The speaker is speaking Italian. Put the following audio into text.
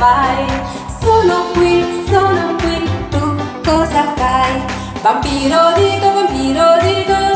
fai? Sono qui, sono qui, tu cosa fai? Vampiro dico, vampiro dico